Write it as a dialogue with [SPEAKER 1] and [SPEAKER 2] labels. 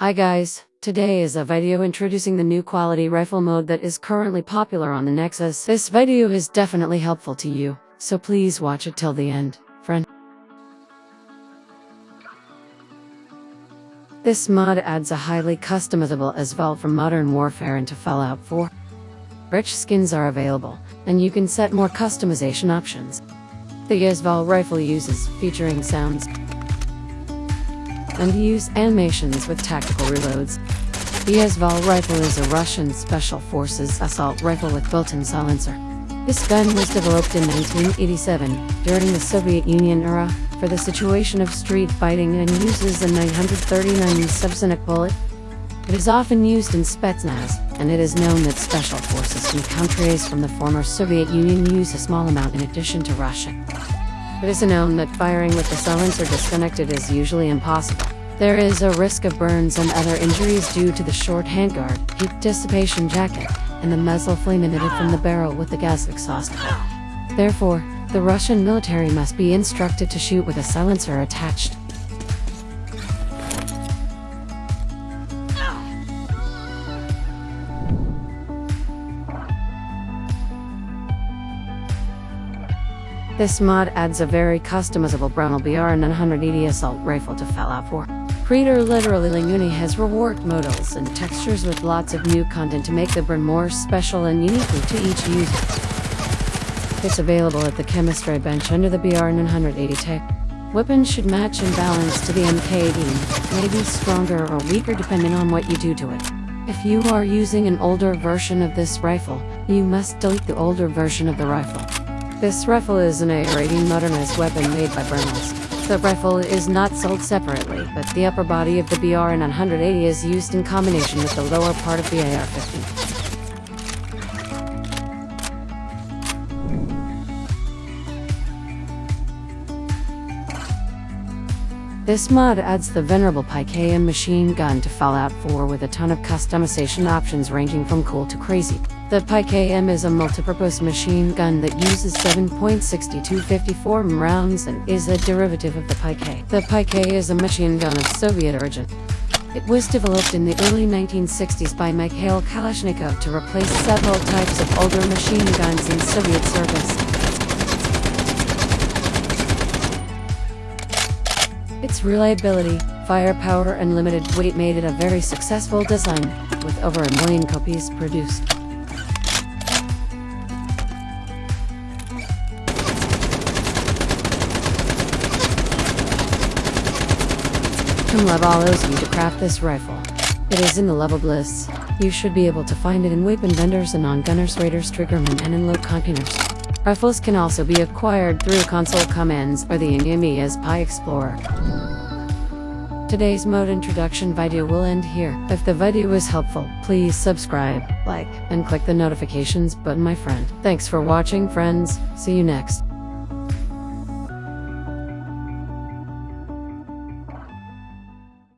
[SPEAKER 1] Hi guys, today is a video introducing the new quality rifle mode that is currently popular on the Nexus. This video is definitely helpful to you, so please watch it till the end, friend. This mod adds a highly customizable assault from Modern Warfare into Fallout 4. Rich skins are available, and you can set more customization options. The AS Val rifle uses featuring sounds and use animations with tactical reloads. The AS Val rifle is a Russian Special Forces assault rifle with built-in silencer. This gun was developed in 1987, during the Soviet Union era, for the situation of street fighting and uses a 939 subsonic bullet. It is often used in Spetsnaz, and it is known that special forces from countries from the former Soviet Union use a small amount in addition to Russia. It is known that firing with the silencer disconnected is usually impossible. There is a risk of burns and other injuries due to the short handguard, heat dissipation jacket, and the muzzle flame emitted from the barrel with the gas exhaust Therefore, the Russian military must be instructed to shoot with a silencer attached. This mod adds a very customizable Brunel BR 980 assault rifle to Fallout 4. Creator literally Linguni has reworked models and textures with lots of new content to make the burn more special and uniquely to each user. It's available at the chemistry bench under the BR 980 tech. Weapons should match and balance to the MK-80, maybe stronger or weaker depending on what you do to it. If you are using an older version of this rifle, you must delete the older version of the rifle. This rifle is an A-rating modernized weapon made by Bernals. The rifle is not sold separately, but the upper body of the BR 980 is used in combination with the lower part of the AR-50. This mod adds the venerable PKM machine gun to Fallout 4 with a ton of customization options ranging from cool to crazy. The PKM is a multipurpose machine gun that uses 7.6254 rounds and is a derivative of the PK. The PK is a machine gun of Soviet origin. It was developed in the early 1960s by Mikhail Kalashnikov to replace several types of older machine guns in Soviet service. Its reliability, firepower and limited weight made it a very successful design, with over a million copies produced. Love allows you to craft this rifle. It is in the level lists. You should be able to find it in weapon vendors and on gunners, raiders, triggermen, and in loot containers. Rifles can also be acquired through console commands or the enemy as Pi Explorer. Today's mode introduction video will end here. If the video was helpful, please subscribe, like, and click the notifications button my friend. Thanks for watching friends, see you next.